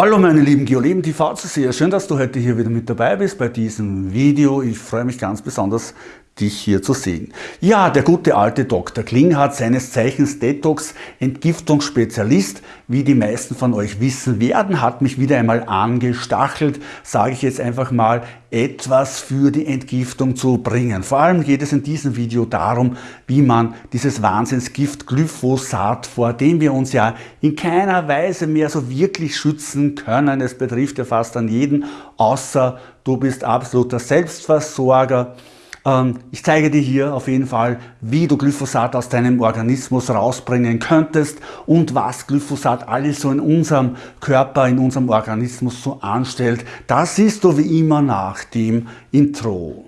Hallo meine lieben Geoleben TV Zuseher, schön, dass du heute hier wieder mit dabei bist bei diesem Video. Ich freue mich ganz besonders, dich hier zu sehen. Ja, der gute alte Dr. Klinghardt, seines Zeichens Detox, Entgiftungsspezialist, wie die meisten von euch wissen werden, hat mich wieder einmal angestachelt, sage ich jetzt einfach mal, etwas für die Entgiftung zu bringen. Vor allem geht es in diesem Video darum, wie man dieses Wahnsinnsgift Glyphosat, vor dem wir uns ja in keiner Weise mehr so wirklich schützen können, es betrifft ja fast an jeden, außer du bist absoluter Selbstversorger, ich zeige dir hier auf jeden Fall, wie du Glyphosat aus deinem Organismus rausbringen könntest und was Glyphosat alles so in unserem Körper, in unserem Organismus so anstellt. Das siehst du wie immer nach dem Intro.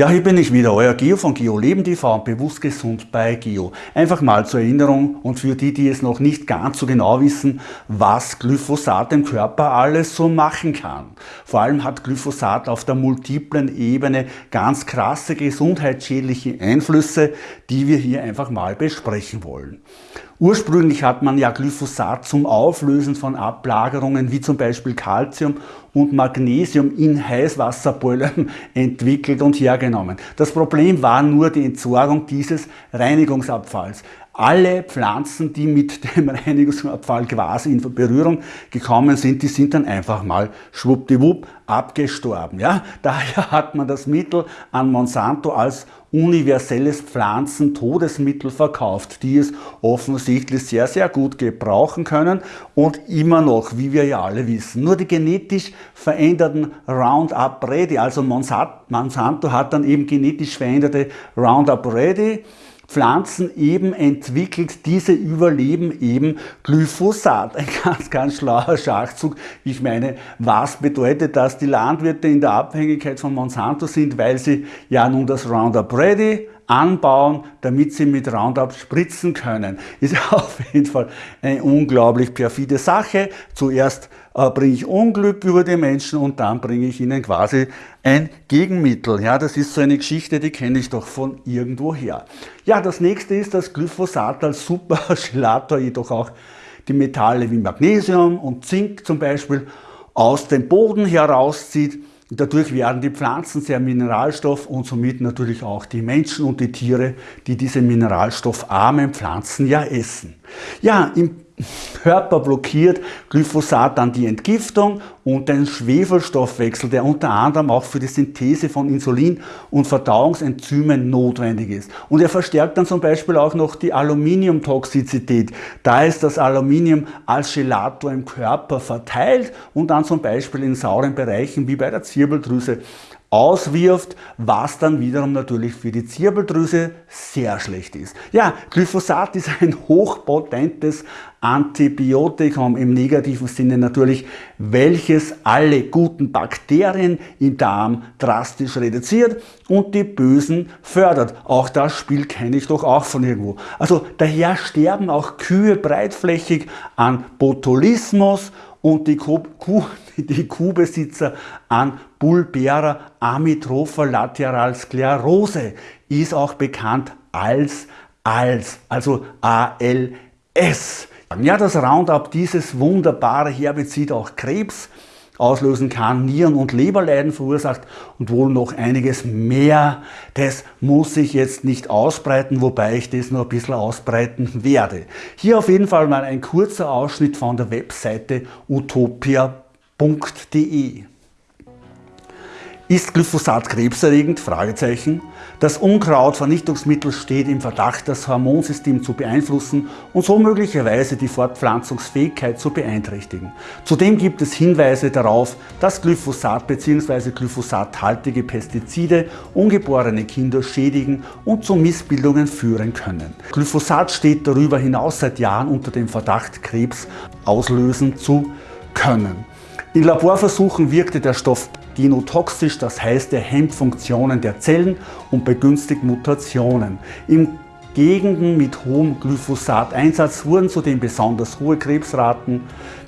Ja, hier bin ich wieder, euer Geo von Geo Leben TV und bewusst gesund bei Geo. Einfach mal zur Erinnerung und für die, die es noch nicht ganz so genau wissen, was Glyphosat im Körper alles so machen kann. Vor allem hat Glyphosat auf der multiplen Ebene ganz krasse gesundheitsschädliche Einflüsse, die wir hier einfach mal besprechen wollen. Ursprünglich hat man ja Glyphosat zum Auflösen von Ablagerungen wie zum Beispiel Calcium und Magnesium in Heißwasserbeulen entwickelt und hergenommen. Das Problem war nur die Entsorgung dieses Reinigungsabfalls alle Pflanzen, die mit dem Reinigungsabfall quasi in Berührung gekommen sind, die sind dann einfach mal schwuppdiwupp abgestorben. Ja? Daher hat man das Mittel an Monsanto als universelles Pflanzentodesmittel verkauft, die es offensichtlich sehr, sehr gut gebrauchen können und immer noch, wie wir ja alle wissen. Nur die genetisch veränderten Roundup Ready, also Monsanto hat dann eben genetisch veränderte Roundup Ready Pflanzen eben entwickelt, diese überleben eben Glyphosat. Ein ganz, ganz schlauer Schachzug. Ich meine, was bedeutet das? Die Landwirte in der Abhängigkeit von Monsanto sind, weil sie ja nun das Roundup Ready anbauen, damit sie mit Roundup spritzen können. Ist auf jeden Fall eine unglaublich perfide Sache. Zuerst äh, bringe ich Unglück über die Menschen und dann bringe ich ihnen quasi ein Gegenmittel. Ja, das ist so eine Geschichte, die kenne ich doch von irgendwo her. Ja, das nächste ist, dass Glyphosat als Superchelator jedoch auch die Metalle wie Magnesium und Zink zum Beispiel aus dem Boden herauszieht Dadurch werden die Pflanzen sehr mineralstoff- und somit natürlich auch die Menschen und die Tiere, die diese mineralstoffarmen Pflanzen ja essen. Ja, im Körper blockiert Glyphosat dann die Entgiftung und den Schwefelstoffwechsel, der unter anderem auch für die Synthese von Insulin und Verdauungsenzymen notwendig ist. Und er verstärkt dann zum Beispiel auch noch die Aluminiumtoxizität. Da ist das Aluminium als Gelator im Körper verteilt und dann zum Beispiel in sauren Bereichen wie bei der Zirbeldrüse auswirft, was dann wiederum natürlich für die Zirbeldrüse sehr schlecht ist. Ja, Glyphosat ist ein hochpotentes Antibiotikum im negativen Sinne natürlich, welches alle guten Bakterien im Darm drastisch reduziert und die bösen fördert. Auch das Spiel kenne ich doch auch von irgendwo. Also daher sterben auch Kühe breitflächig an Botulismus und die, Kuh, die Kuhbesitzer an Bulbera amyotropher Lateralsklerose ist auch bekannt als ALS, also ALS. Ja, das Roundup, dieses wunderbare Herbizid auch Krebs auslösen kann, Nieren- und Leberleiden verursacht und wohl noch einiges mehr. Das muss ich jetzt nicht ausbreiten, wobei ich das noch ein bisschen ausbreiten werde. Hier auf jeden Fall mal ein kurzer Ausschnitt von der Webseite utopia.de. Ist Glyphosat krebserregend? Fragezeichen. Das Unkrautvernichtungsmittel steht im Verdacht, das Hormonsystem zu beeinflussen und so möglicherweise die Fortpflanzungsfähigkeit zu beeinträchtigen. Zudem gibt es Hinweise darauf, dass Glyphosat bzw. glyphosathaltige Pestizide ungeborene Kinder schädigen und zu Missbildungen führen können. Glyphosat steht darüber hinaus seit Jahren unter dem Verdacht, Krebs auslösen zu können. In Laborversuchen wirkte der Stoff genotoxisch, das heißt er hemmt Funktionen der Zellen und begünstigt Mutationen. In Gegenden mit hohem Glyphosat-Einsatz wurden zudem besonders hohe Krebsraten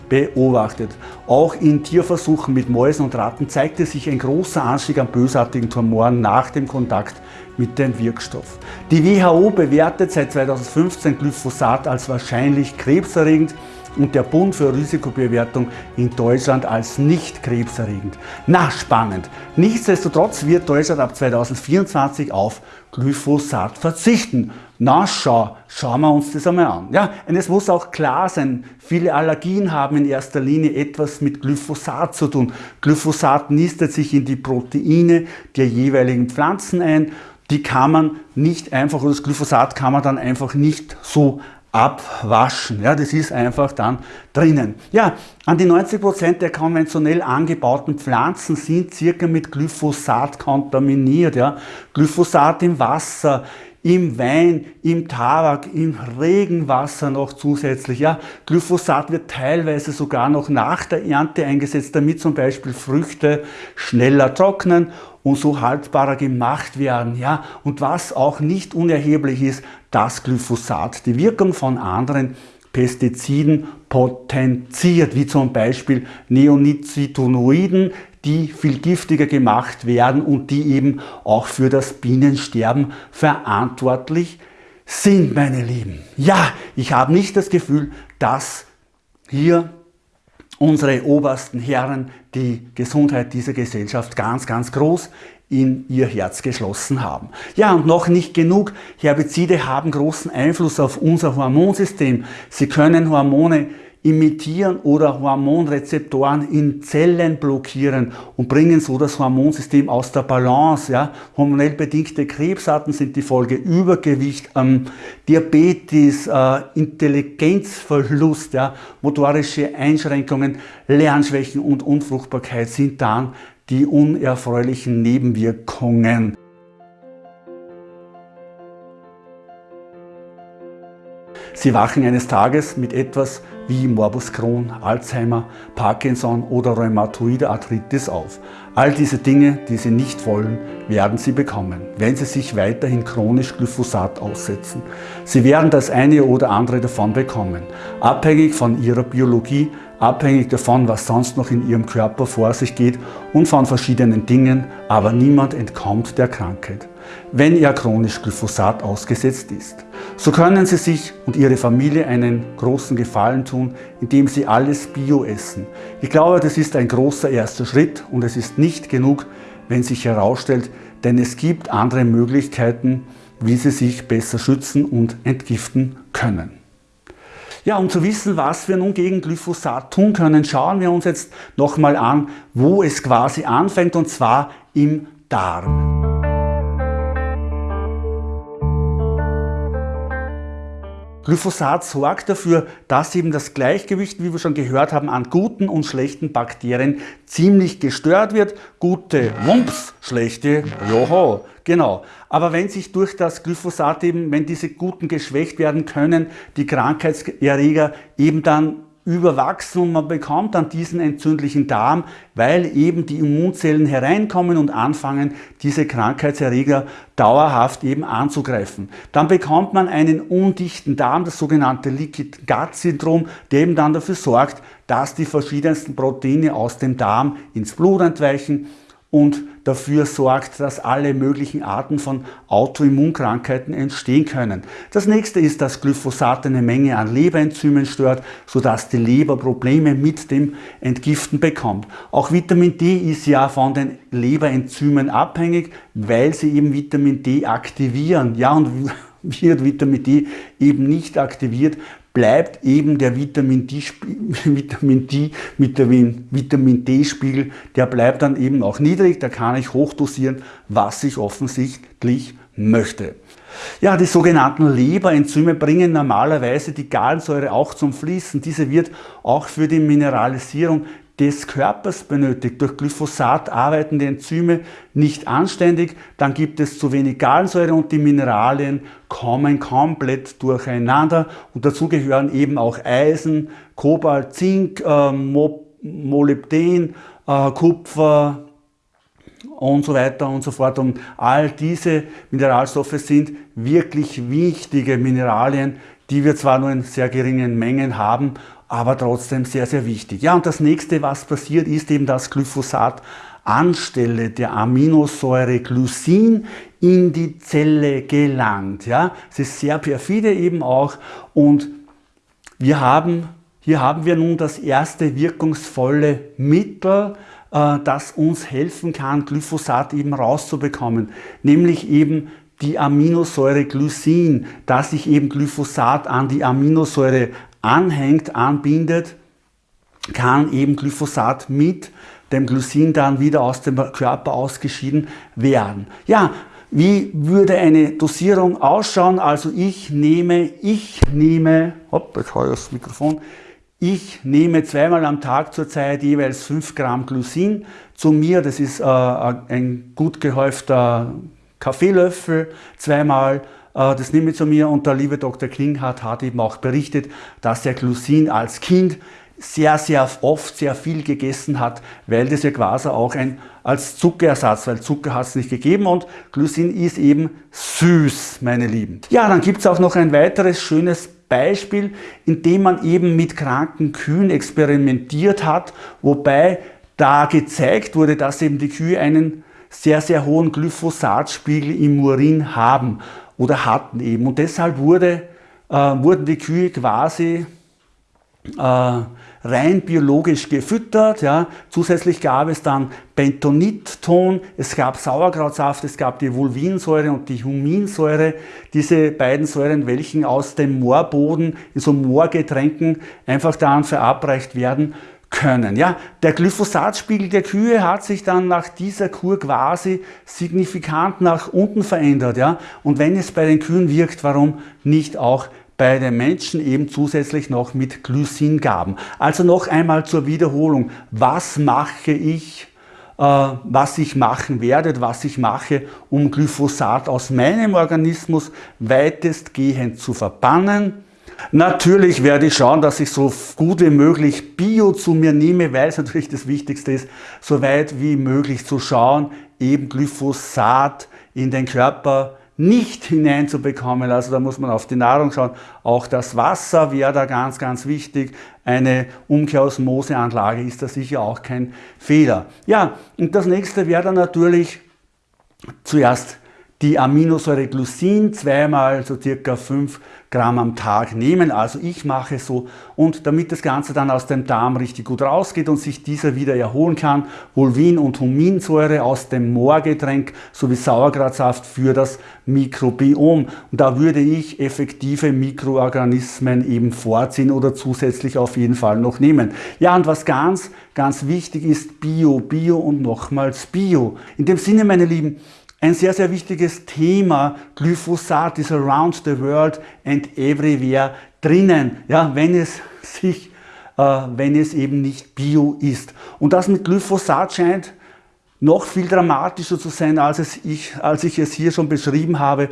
beobachtet. Auch in Tierversuchen mit Mäusen und Ratten zeigte sich ein großer Anstieg an bösartigen Tumoren nach dem Kontakt mit dem Wirkstoff. Die WHO bewertet seit 2015 Glyphosat als wahrscheinlich krebserregend und der Bund für Risikobewertung in Deutschland als nicht krebserregend. Na, spannend. Nichtsdestotrotz wird Deutschland ab 2024 auf Glyphosat verzichten. Na schau, schauen wir uns das einmal an. Ja, und es muss auch klar sein, viele Allergien haben in erster Linie etwas mit Glyphosat zu tun. Glyphosat nistet sich in die Proteine der jeweiligen Pflanzen ein. Die kann man nicht einfach, oder das Glyphosat kann man dann einfach nicht so abwaschen. Ja, das ist einfach dann drinnen. Ja, an die 90% der konventionell angebauten Pflanzen sind circa mit Glyphosat kontaminiert. Ja. Glyphosat im Wasser, im Wein, im Tabak, im Regenwasser noch zusätzlich. Ja, Glyphosat wird teilweise sogar noch nach der Ernte eingesetzt, damit zum Beispiel Früchte schneller trocknen und so haltbarer gemacht werden. Ja, und was auch nicht unerheblich ist, das Glyphosat die Wirkung von anderen Pestiziden potenziert, wie zum Beispiel Neonicotinoiden, die viel giftiger gemacht werden und die eben auch für das Bienensterben verantwortlich sind, meine Lieben. Ja, ich habe nicht das Gefühl, dass hier unsere obersten Herren die Gesundheit dieser Gesellschaft ganz, ganz groß in ihr Herz geschlossen haben. Ja, und noch nicht genug. Herbizide haben großen Einfluss auf unser Hormonsystem. Sie können Hormone imitieren oder Hormonrezeptoren in Zellen blockieren und bringen so das Hormonsystem aus der Balance. Ja. Hormonell bedingte Krebsarten sind die Folge Übergewicht, ähm, Diabetes, äh, Intelligenzverlust, ja, motorische Einschränkungen, Lernschwächen und Unfruchtbarkeit sind dann die unerfreulichen Nebenwirkungen. Sie wachen eines Tages mit etwas wie Morbus Crohn, Alzheimer, Parkinson oder rheumatoide Arthritis auf. All diese Dinge, die Sie nicht wollen, werden Sie bekommen, wenn Sie sich weiterhin chronisch Glyphosat aussetzen. Sie werden das eine oder andere davon bekommen, abhängig von Ihrer Biologie, abhängig davon, was sonst noch in Ihrem Körper vor sich geht und von verschiedenen Dingen, aber niemand entkommt der Krankheit, wenn er chronisch Glyphosat ausgesetzt ist. So können Sie sich und Ihre Familie einen großen Gefallen tun, indem Sie alles Bio essen. Ich glaube, das ist ein großer erster Schritt und es ist nicht genug, wenn sich herausstellt, denn es gibt andere Möglichkeiten, wie Sie sich besser schützen und entgiften können. Ja, um zu wissen, was wir nun gegen Glyphosat tun können, schauen wir uns jetzt nochmal an, wo es quasi anfängt und zwar im Darm. Glyphosat sorgt dafür, dass eben das Gleichgewicht, wie wir schon gehört haben, an guten und schlechten Bakterien ziemlich gestört wird. Gute, wumps, schlechte, joho, genau. Aber wenn sich durch das Glyphosat eben, wenn diese guten geschwächt werden können, die Krankheitserreger eben dann überwachsen und man bekommt dann diesen entzündlichen Darm, weil eben die Immunzellen hereinkommen und anfangen, diese Krankheitserreger dauerhaft eben anzugreifen. Dann bekommt man einen undichten Darm, das sogenannte Liquid Gut Syndrom, der eben dann dafür sorgt, dass die verschiedensten Proteine aus dem Darm ins Blut entweichen und dafür sorgt, dass alle möglichen Arten von Autoimmunkrankheiten entstehen können. Das nächste ist, dass Glyphosat eine Menge an Leberenzymen stört, sodass die Leber Probleme mit dem Entgiften bekommt. Auch Vitamin D ist ja von den Leberenzymen abhängig, weil sie eben Vitamin D aktivieren. Ja, und wird Vitamin D eben nicht aktiviert, bleibt eben der Vitamin D, Vitamin D, Vitamin D-Spiegel, der bleibt dann eben auch niedrig, da kann ich hochdosieren, was ich offensichtlich möchte. Ja, die sogenannten Leberenzyme bringen normalerweise die Gallensäure auch zum Fließen. Diese wird auch für die Mineralisierung des Körpers benötigt. Durch Glyphosat arbeiten die Enzyme nicht anständig, dann gibt es zu wenig Gallensäure und die Mineralien kommen komplett durcheinander und dazu gehören eben auch Eisen, Kobalt, Zink, äh, Molybden, äh, Kupfer, und so weiter und so fort. Und all diese Mineralstoffe sind wirklich wichtige Mineralien, die wir zwar nur in sehr geringen Mengen haben, aber trotzdem sehr, sehr wichtig. Ja, und das nächste, was passiert, ist eben, dass Glyphosat anstelle der Aminosäure Glycin in die Zelle gelangt. Ja, es ist sehr perfide eben auch und wir haben, hier haben wir nun das erste wirkungsvolle Mittel, äh, das uns helfen kann, Glyphosat eben rauszubekommen, nämlich eben die Aminosäure Glycin, dass sich eben Glyphosat an die Aminosäure anhängt, anbindet, kann eben Glyphosat mit dem Glycin dann wieder aus dem Körper ausgeschieden werden. Ja, wie würde eine Dosierung ausschauen? Also ich nehme, ich nehme, hopp, jetzt habe ich das Mikrofon, ich nehme zweimal am Tag zurzeit jeweils 5 Gramm Glycin zu mir. Das ist äh, ein gut gehäufter Kaffeelöffel, zweimal. Äh, das nehme ich zu mir und der liebe Dr. Klinghardt hat eben auch berichtet, dass er Glycin als Kind sehr, sehr oft sehr viel gegessen hat, weil das ja quasi auch ein als Zuckerersatz, weil Zucker hat es nicht gegeben und Glycin ist eben süß, meine Lieben. Ja, dann gibt es auch noch ein weiteres schönes Beispiel, in dem man eben mit kranken Kühen experimentiert hat, wobei da gezeigt wurde, dass eben die Kühe einen sehr, sehr hohen Glyphosatspiegel im Urin haben oder hatten eben. Und deshalb wurde, äh, wurden die Kühe quasi äh, rein biologisch gefüttert. Ja. Zusätzlich gab es dann Bentonitton, es gab Sauerkrautsaft, es gab die Vulvinsäure und die Huminsäure. Diese beiden Säuren, welchen aus dem Moorboden in so Moorgetränken einfach dann verabreicht werden können. Ja, der Glyphosatspiegel der Kühe hat sich dann nach dieser Kur quasi signifikant nach unten verändert. Ja, und wenn es bei den Kühen wirkt, warum nicht auch bei den Menschen eben zusätzlich noch mit Glycingaben. Also noch einmal zur Wiederholung. Was mache ich, äh, was ich machen werde, was ich mache, um Glyphosat aus meinem Organismus weitestgehend zu verbannen? Natürlich werde ich schauen, dass ich so gut wie möglich Bio zu mir nehme, weil es natürlich das Wichtigste ist, so weit wie möglich zu schauen, eben Glyphosat in den Körper nicht hineinzubekommen. Also da muss man auf die Nahrung schauen. Auch das Wasser wäre da ganz, ganz wichtig. Eine Umkehrosmoseanlage ist da sicher auch kein Fehler. Ja, und das nächste wäre dann natürlich zuerst die Aminosäure Glycin zweimal so circa 5 Gramm am Tag nehmen. Also ich mache so und damit das Ganze dann aus dem Darm richtig gut rausgeht und sich dieser wieder erholen kann, Vulvin und Huminsäure aus dem Moorgetränk sowie Sauerkrautsaft für das Mikrobiom. Und da würde ich effektive Mikroorganismen eben vorziehen oder zusätzlich auf jeden Fall noch nehmen. Ja, und was ganz, ganz wichtig ist, Bio, Bio und nochmals Bio. In dem Sinne, meine Lieben, ein sehr, sehr wichtiges Thema, Glyphosat ist around the world and everywhere drinnen, ja, wenn es sich, äh, wenn es eben nicht bio ist. Und das mit Glyphosat scheint noch viel dramatischer zu sein, als, es ich, als ich es hier schon beschrieben habe.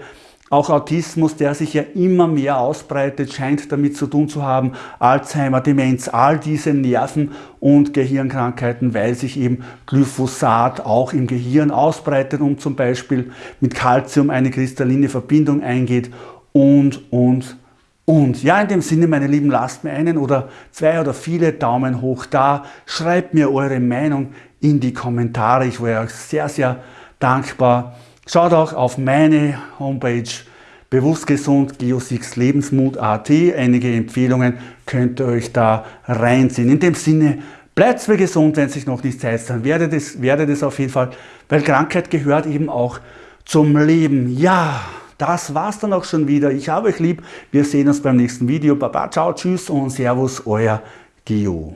Auch Autismus, der sich ja immer mehr ausbreitet, scheint damit zu tun zu haben. Alzheimer, Demenz, all diese Nerven- und Gehirnkrankheiten, weil sich eben Glyphosat auch im Gehirn ausbreitet und zum Beispiel mit Calcium eine kristalline Verbindung eingeht und, und, und. Ja, in dem Sinne, meine Lieben, lasst mir einen oder zwei oder viele Daumen hoch da. Schreibt mir eure Meinung in die Kommentare. Ich wäre euch sehr, sehr dankbar. Schaut auch auf meine Homepage Bewusst Gesund Geosix Lebensmut.at. Einige Empfehlungen könnt ihr euch da reinziehen. In dem Sinne, bleibt mir gesund, wenn es sich noch nicht Zeit ist, dann werdet es, werdet es auf jeden Fall, weil Krankheit gehört eben auch zum Leben. Ja, das war's dann auch schon wieder. Ich habe euch lieb. Wir sehen uns beim nächsten Video. Baba, ciao, tschüss und servus, euer Geo.